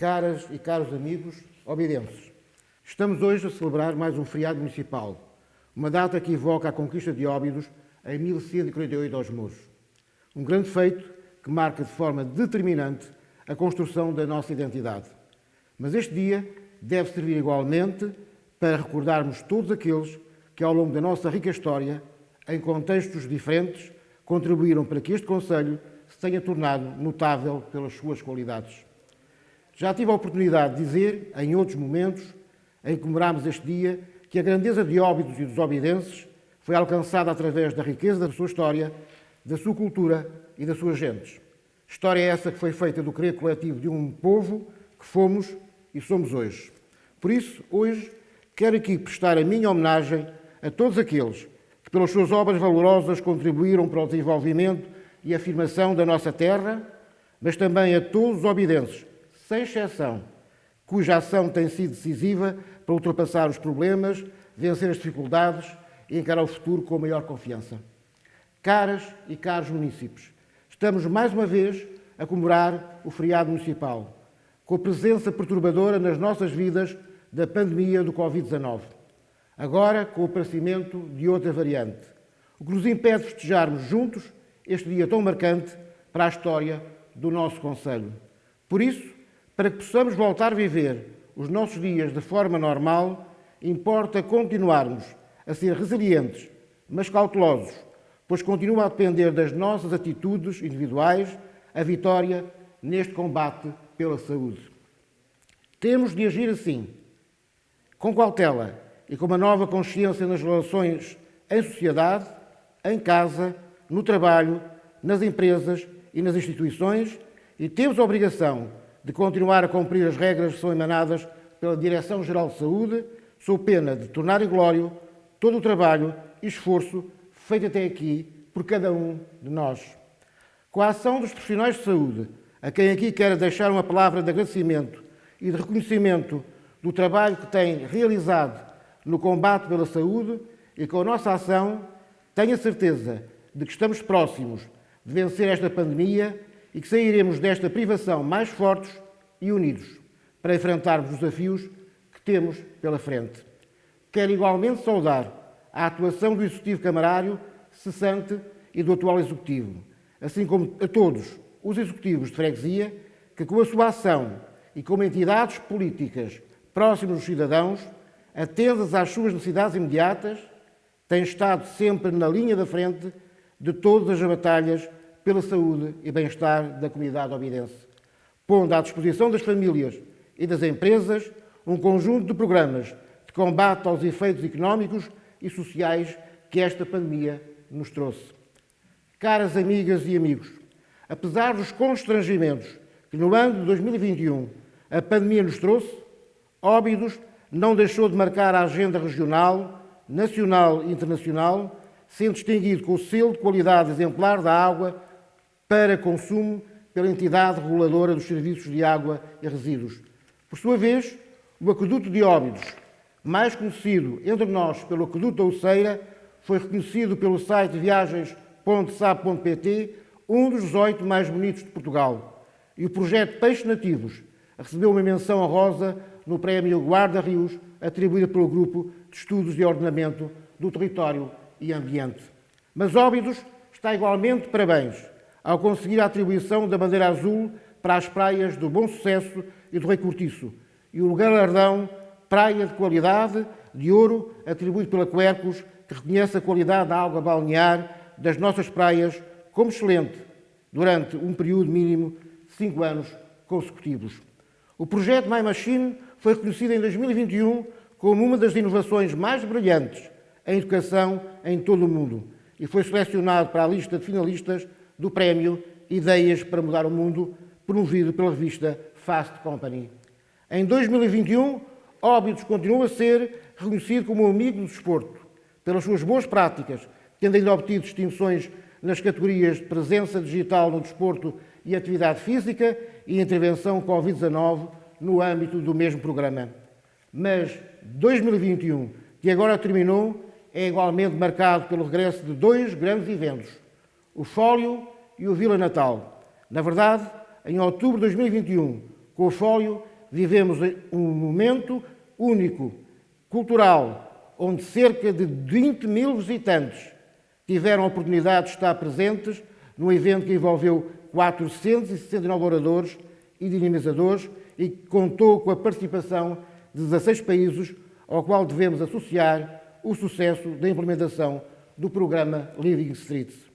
Caras e caros amigos obidenses, estamos hoje a celebrar mais um feriado municipal, uma data que evoca a conquista de Óbidos em 1148 aos Mouros. Um grande feito que marca de forma determinante a construção da nossa identidade. Mas este dia deve servir igualmente para recordarmos todos aqueles que, ao longo da nossa rica história, em contextos diferentes, contribuíram para que este Conselho se tenha tornado notável pelas suas qualidades. Já tive a oportunidade de dizer, em outros momentos, em que comemorámos este dia, que a grandeza de Óbidos e dos obidenses foi alcançada através da riqueza da sua história, da sua cultura e das suas gentes. História essa que foi feita do querer coletivo de um povo que fomos e somos hoje. Por isso, hoje, quero aqui prestar a minha homenagem a todos aqueles que, pelas suas obras valorosas, contribuíram para o desenvolvimento e afirmação da nossa terra, mas também a todos os obidenses, sem exceção, cuja ação tem sido decisiva para ultrapassar os problemas, vencer as dificuldades e encarar o futuro com maior confiança. Caras e caros munícipes, estamos mais uma vez a comemorar o feriado municipal, com a presença perturbadora nas nossas vidas da pandemia do Covid-19, agora com o aparecimento de outra variante, o que nos impede de festejarmos juntos este dia tão marcante para a história do nosso Conselho. Por isso, para que possamos voltar a viver os nossos dias de forma normal, importa continuarmos a ser resilientes, mas cautelosos, pois continua a depender das nossas atitudes individuais a vitória neste combate pela saúde. Temos de agir assim, com cautela e com uma nova consciência nas relações em sociedade, em casa, no trabalho, nas empresas e nas instituições e temos a obrigação de continuar a cumprir as regras que são emanadas pela Direção-Geral de Saúde, sob pena de tornar inglório todo o trabalho e esforço feito até aqui por cada um de nós. Com a ação dos profissionais de saúde, a quem aqui quero deixar uma palavra de agradecimento e de reconhecimento do trabalho que têm realizado no combate pela saúde e com a nossa ação, tenho a certeza de que estamos próximos de vencer esta pandemia e que sairemos desta privação mais fortes e unidos para enfrentarmos os desafios que temos pela frente. Quero igualmente saudar a atuação do Executivo Camarário cessante e do atual Executivo, assim como a todos os Executivos de Freguesia que, com a sua ação e como entidades políticas próximas dos cidadãos, atentas às suas necessidades imediatas, têm estado sempre na linha da frente de todas as batalhas pela saúde e bem-estar da comunidade obidense, pondo à disposição das famílias e das empresas um conjunto de programas de combate aos efeitos económicos e sociais que esta pandemia nos trouxe. Caras amigas e amigos, apesar dos constrangimentos que no ano de 2021 a pandemia nos trouxe, Óbidos não deixou de marcar a agenda regional, nacional e internacional sendo distinguido com o selo de qualidade exemplar da água para consumo pela entidade reguladora dos serviços de água e resíduos. Por sua vez, o Aqueduto de Óbidos, mais conhecido entre nós pelo Aqueduto da Uceira, foi reconhecido pelo site viagens.sab.pt um dos 18 mais bonitos de Portugal. E o projeto Peixes Nativos recebeu uma menção honrosa no Prémio Guarda Rios, atribuído pelo Grupo de Estudos de Ordenamento do Território e Ambiente. Mas Óbidos está igualmente parabéns ao conseguir a atribuição da bandeira azul para as praias do Bom Sucesso e do Rei Cortiço e o galardão Praia de Qualidade de Ouro atribuído pela Quercus, que reconhece a qualidade da água balnear das nossas praias como excelente durante um período mínimo de cinco anos consecutivos. O projeto My Machine foi reconhecido em 2021 como uma das inovações mais brilhantes em educação em todo o mundo e foi selecionado para a lista de finalistas do prémio Ideias para Mudar o Mundo, promovido pela revista Fast Company. Em 2021, Óbidos continua a ser reconhecido como um amigo do desporto, pelas suas boas práticas, tendo ainda obtido distinções nas categorias de presença digital no desporto e atividade física e intervenção Covid-19 no âmbito do mesmo programa. Mas 2021, que agora terminou, é igualmente marcado pelo regresso de dois grandes eventos, o Fólio e o Vila Natal. Na verdade, em outubro de 2021, Com o fólio, vivemos um momento único, cultural, onde cerca de 20 mil visitantes tiveram a oportunidade de estar presentes num evento que envolveu 469 oradores e dinamizadores e que contou com a participação de 16 países, ao qual devemos associar o sucesso da implementação do programa Living Streets.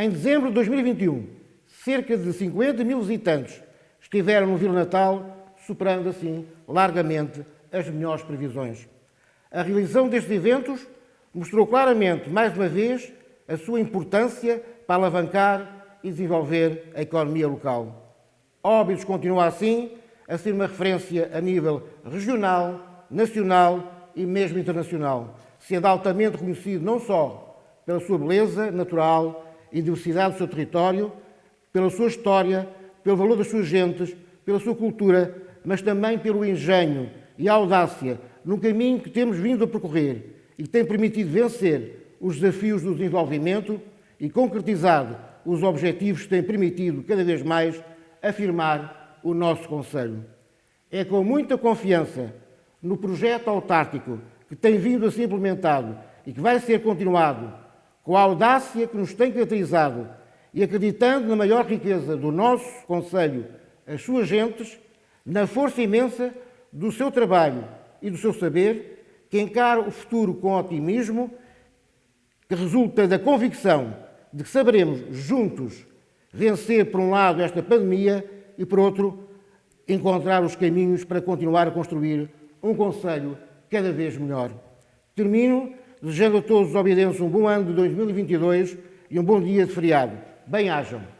Em dezembro de 2021, cerca de 50 mil visitantes estiveram no Vila Natal, superando assim largamente as melhores previsões. A realização destes eventos mostrou claramente, mais uma vez, a sua importância para alavancar e desenvolver a economia local. Óbidos continua assim a ser uma referência a nível regional, nacional e mesmo internacional, sendo altamente reconhecido não só pela sua beleza natural e diversidade do seu território, pela sua história, pelo valor das suas gentes, pela sua cultura, mas também pelo engenho e audácia no caminho que temos vindo a percorrer e que tem permitido vencer os desafios do desenvolvimento e concretizado os objetivos que têm permitido cada vez mais afirmar o nosso Conselho. É com muita confiança no projeto autártico que tem vindo a ser implementado e que vai ser continuado, com a audácia que nos tem caracterizado e acreditando na maior riqueza do nosso Conselho, as suas gentes, na força imensa do seu trabalho e do seu saber, que encara o futuro com otimismo, que resulta da convicção de que saberemos juntos vencer, por um lado, esta pandemia e, por outro, encontrar os caminhos para continuar a construir um Conselho cada vez melhor. Termino desejando a todos os obedientes um bom ano de 2022 e um bom dia de feriado. Bem-ajam.